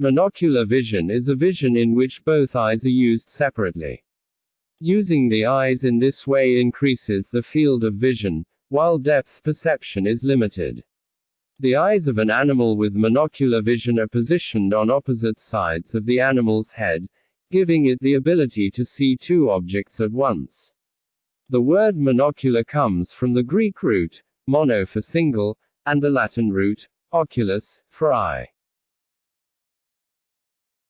Monocular vision is a vision in which both eyes are used separately. Using the eyes in this way increases the field of vision, while depth perception is limited. The eyes of an animal with monocular vision are positioned on opposite sides of the animal's head, giving it the ability to see two objects at once. The word monocular comes from the Greek root, mono for single, and the Latin root, oculus, for eye.